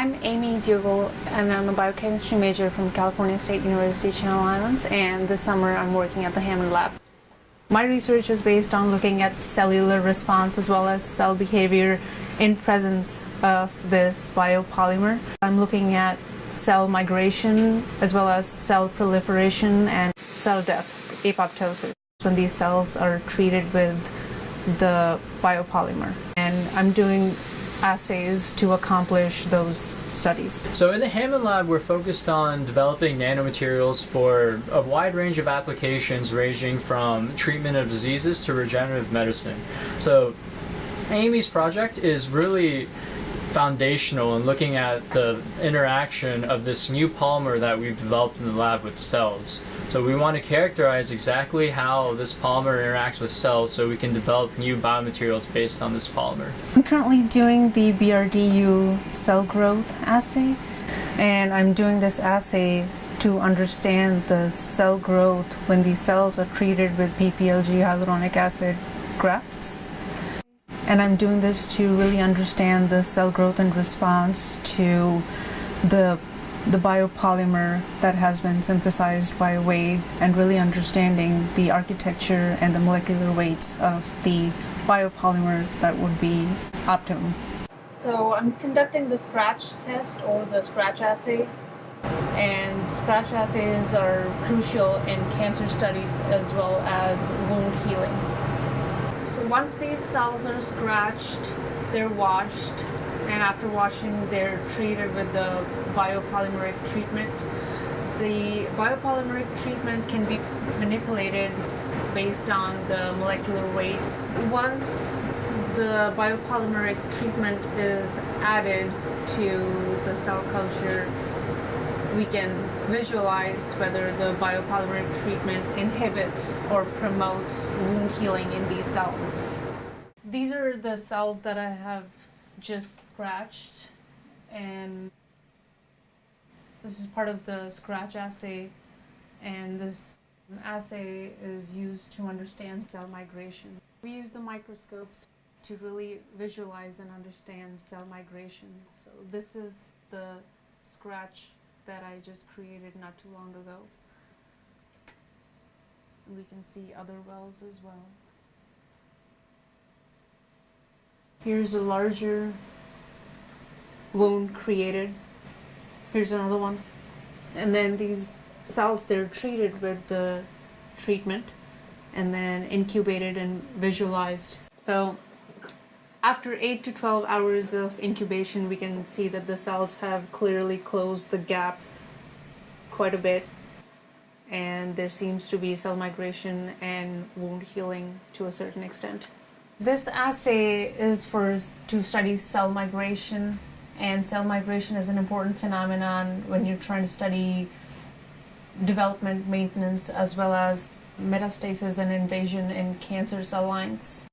I'm Amy Dougal and I'm a biochemistry major from California State University Channel Islands and this summer I'm working at the Hammond Lab. My research is based on looking at cellular response as well as cell behavior in presence of this biopolymer. I'm looking at cell migration as well as cell proliferation and cell death, apoptosis, when these cells are treated with the biopolymer. And I'm doing assays to accomplish those studies. So in the Hammond Lab, we're focused on developing nanomaterials for a wide range of applications ranging from treatment of diseases to regenerative medicine. So Amy's project is really foundational in looking at the interaction of this new polymer that we've developed in the lab with cells. So we want to characterize exactly how this polymer interacts with cells so we can develop new biomaterials based on this polymer. I'm currently doing the BRDU cell growth assay and I'm doing this assay to understand the cell growth when these cells are treated with PPLG hyaluronic acid grafts. And I'm doing this to really understand the cell growth and response to the, the biopolymer that has been synthesized by Wade and really understanding the architecture and the molecular weights of the biopolymers that would be optimum. So I'm conducting the scratch test or the scratch assay and scratch assays are crucial in cancer studies as well as wound healing. So once these cells are scratched, they're washed, and after washing, they're treated with the biopolymeric treatment. The biopolymeric treatment can be manipulated based on the molecular weight. Once the biopolymeric treatment is added to the cell culture, we can visualize whether the biopolymeric treatment inhibits or promotes wound healing in these cells. These are the cells that I have just scratched and this is part of the scratch assay and this assay is used to understand cell migration. We use the microscopes to really visualize and understand cell migration. So this is the scratch that I just created not too long ago. We can see other wells as well. Here's a larger wound created. Here's another one. And then these cells, they're treated with the treatment and then incubated and visualized. So after 8 to 12 hours of incubation, we can see that the cells have clearly closed the gap quite a bit and there seems to be cell migration and wound healing to a certain extent. This assay is for to study cell migration and cell migration is an important phenomenon when you're trying to study development maintenance as well as metastasis and invasion in cancer cell lines.